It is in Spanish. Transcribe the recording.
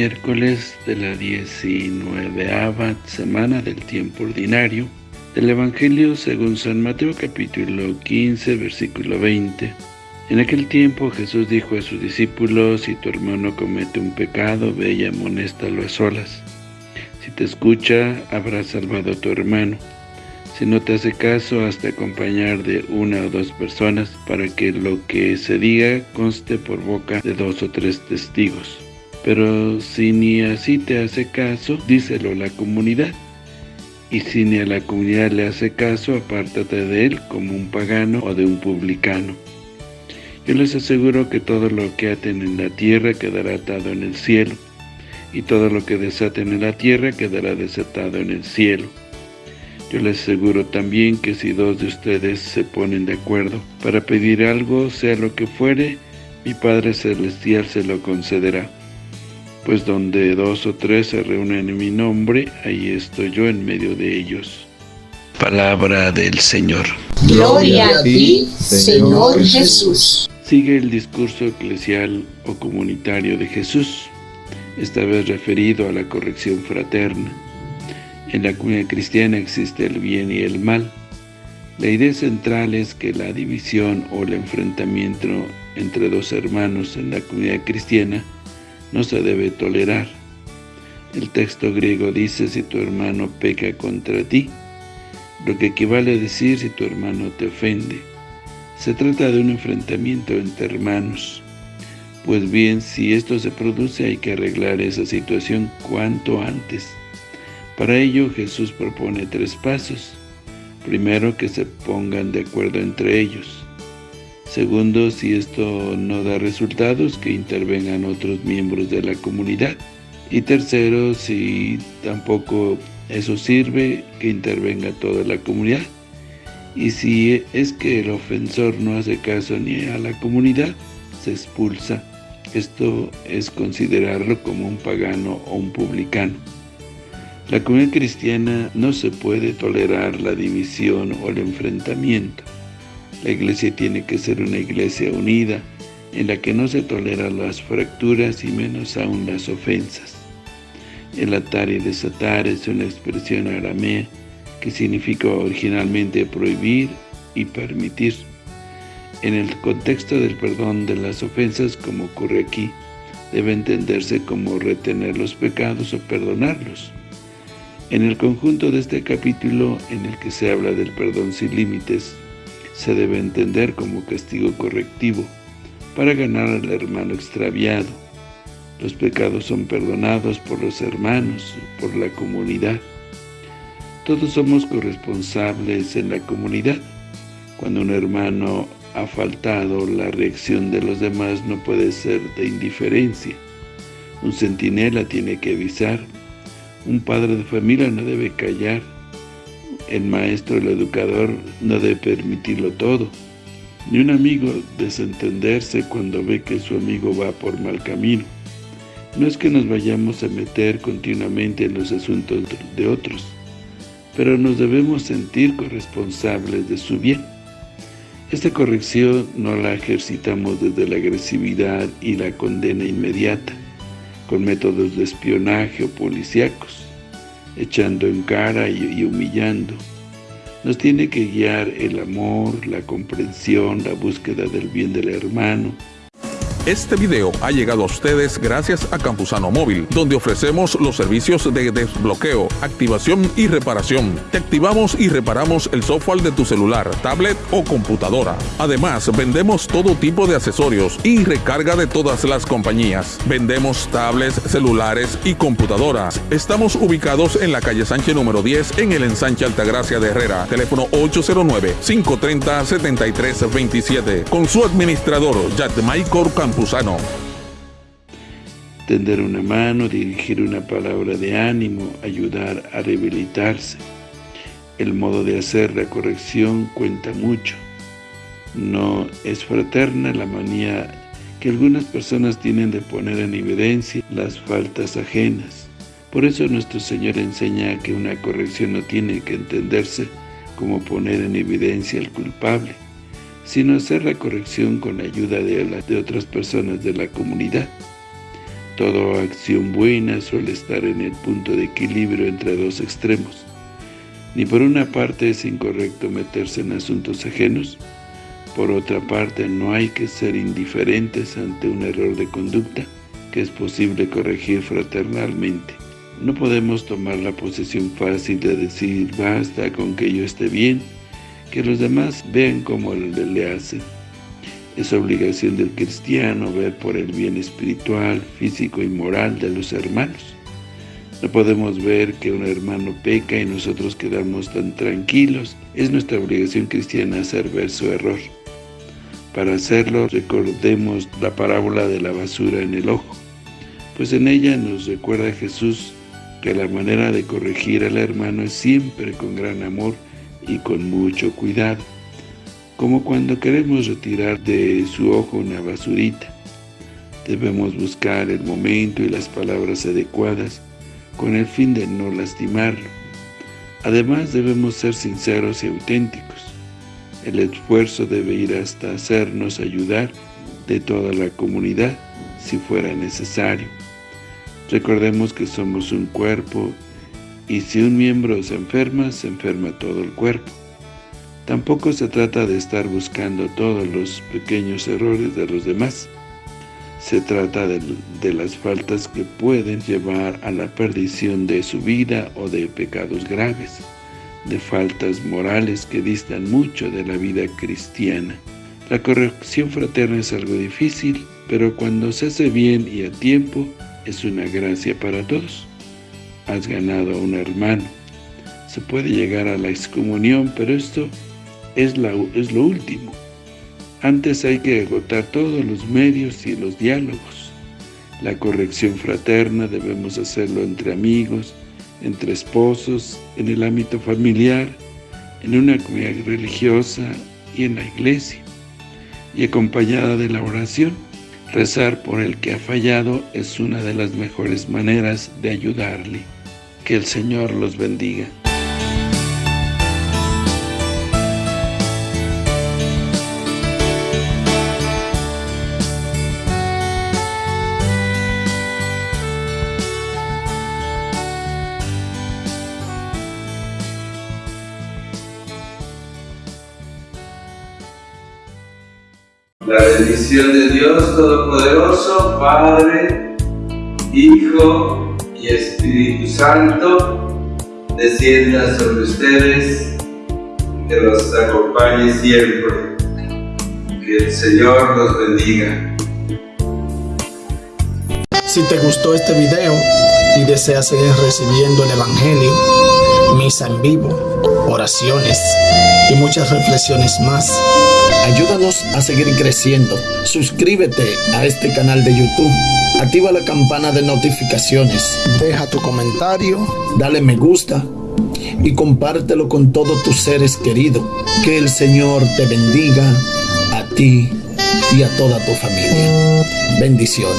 miércoles de la 19 semana del tiempo ordinario del Evangelio según San Mateo capítulo 15 versículo 20. En aquel tiempo Jesús dijo a sus discípulos, si tu hermano comete un pecado, ve y amonéstalo a solas. Si te escucha, habrás salvado a tu hermano. Si no te hace caso, hasta acompañar de una o dos personas para que lo que se diga conste por boca de dos o tres testigos. Pero si ni así te hace caso, díselo a la comunidad. Y si ni a la comunidad le hace caso, apártate de él como un pagano o de un publicano. Yo les aseguro que todo lo que aten en la tierra quedará atado en el cielo, y todo lo que desaten en la tierra quedará desatado en el cielo. Yo les aseguro también que si dos de ustedes se ponen de acuerdo para pedir algo, sea lo que fuere, mi Padre Celestial se lo concederá pues donde dos o tres se reúnen en mi nombre, ahí estoy yo en medio de ellos. Palabra del Señor. Gloria a ti, Señor Jesús. Sigue el discurso eclesial o comunitario de Jesús, esta vez referido a la corrección fraterna. En la comunidad cristiana existe el bien y el mal. La idea central es que la división o el enfrentamiento entre dos hermanos en la comunidad cristiana no se debe tolerar. El texto griego dice si tu hermano peca contra ti, lo que equivale a decir si tu hermano te ofende. Se trata de un enfrentamiento entre hermanos. Pues bien, si esto se produce hay que arreglar esa situación cuanto antes. Para ello Jesús propone tres pasos. Primero, que se pongan de acuerdo entre ellos. Segundo, si esto no da resultados, que intervengan otros miembros de la comunidad. Y tercero, si tampoco eso sirve, que intervenga toda la comunidad. Y si es que el ofensor no hace caso ni a la comunidad, se expulsa. Esto es considerarlo como un pagano o un publicano. La comunidad cristiana no se puede tolerar la división o el enfrentamiento. La iglesia tiene que ser una iglesia unida, en la que no se toleran las fracturas y menos aún las ofensas. El atar y desatar es una expresión aramea que significa originalmente prohibir y permitir. En el contexto del perdón de las ofensas, como ocurre aquí, debe entenderse como retener los pecados o perdonarlos. En el conjunto de este capítulo, en el que se habla del perdón sin límites, se debe entender como castigo correctivo para ganar al hermano extraviado. Los pecados son perdonados por los hermanos, por la comunidad. Todos somos corresponsables en la comunidad. Cuando un hermano ha faltado, la reacción de los demás no puede ser de indiferencia. Un centinela tiene que avisar. Un padre de familia no debe callar el maestro, el educador, no debe permitirlo todo. Ni un amigo desentenderse cuando ve que su amigo va por mal camino. No es que nos vayamos a meter continuamente en los asuntos de otros, pero nos debemos sentir corresponsables de su bien. Esta corrección no la ejercitamos desde la agresividad y la condena inmediata, con métodos de espionaje o policíacos, echando en cara y, humillando. Nos tiene que guiar el amor, la comprensión, la búsqueda del bien del hermano, este video ha llegado a ustedes gracias a Campusano Móvil, donde ofrecemos los servicios de desbloqueo, activación y reparación. Te activamos y reparamos el software de tu celular, tablet o computadora. Además, vendemos todo tipo de accesorios y recarga de todas las compañías. Vendemos tablets, celulares y computadoras. Estamos ubicados en la calle Sánchez número 10 en el ensanche Altagracia de Herrera. Teléfono 809-530-7327. Con su administrador, Maicor Campusano. Tender una mano, dirigir una palabra de ánimo, ayudar a rehabilitarse. El modo de hacer la corrección cuenta mucho. No es fraterna la manía que algunas personas tienen de poner en evidencia las faltas ajenas. Por eso nuestro Señor enseña que una corrección no tiene que entenderse como poner en evidencia al culpable, sino hacer la corrección con la ayuda de, de otras personas de la comunidad. Toda acción buena suele estar en el punto de equilibrio entre dos extremos. Ni por una parte es incorrecto meterse en asuntos ajenos, por otra parte no hay que ser indiferentes ante un error de conducta que es posible corregir fraternalmente. No podemos tomar la posesión fácil de decir basta con que yo esté bien, que los demás vean como le hacen. Es obligación del cristiano ver por el bien espiritual, físico y moral de los hermanos. No podemos ver que un hermano peca y nosotros quedamos tan tranquilos. Es nuestra obligación cristiana hacer ver su error. Para hacerlo, recordemos la parábola de la basura en el ojo, pues en ella nos recuerda Jesús que la manera de corregir al hermano es siempre con gran amor y con mucho cuidado, como cuando queremos retirar de su ojo una basurita. Debemos buscar el momento y las palabras adecuadas con el fin de no lastimarlo. Además debemos ser sinceros y auténticos. El esfuerzo debe ir hasta hacernos ayudar de toda la comunidad si fuera necesario. Recordemos que somos un cuerpo y si un miembro se enferma, se enferma todo el cuerpo. Tampoco se trata de estar buscando todos los pequeños errores de los demás. Se trata de, las faltas que pueden llevar a la perdición de su vida o de pecados graves, de faltas morales que distan mucho de la vida cristiana. La corrección fraterna es algo difícil, pero cuando se hace bien y a tiempo, es una gracia para todos. Has ganado a un hermano. Se puede llegar a la excomunión, pero esto es, lo último. Antes hay que agotar todos los medios y los diálogos. La corrección fraterna debemos hacerlo entre amigos, entre esposos, en el ámbito familiar, en una comunidad religiosa y en la iglesia, y acompañada de la oración. Rezar por el que ha fallado es una de las mejores maneras de ayudarle. Que el Señor los bendiga. La bendición de Dios Todopoderoso, Padre, Hijo y Espíritu Santo, descienda sobre ustedes, que los acompañe siempre. Que el Señor los bendiga. Si te gustó este video y deseas seguir recibiendo el Evangelio, misa en vivo, oraciones y muchas reflexiones más, Ayúdanos a seguir creciendo. Suscríbete a este canal de YouTube. Activa la campana de notificaciones. Deja tu comentario. Dale me gusta. Y compártelo con todos tus seres queridos. Que el Señor te bendiga a ti y a toda tu familia. Bendiciones.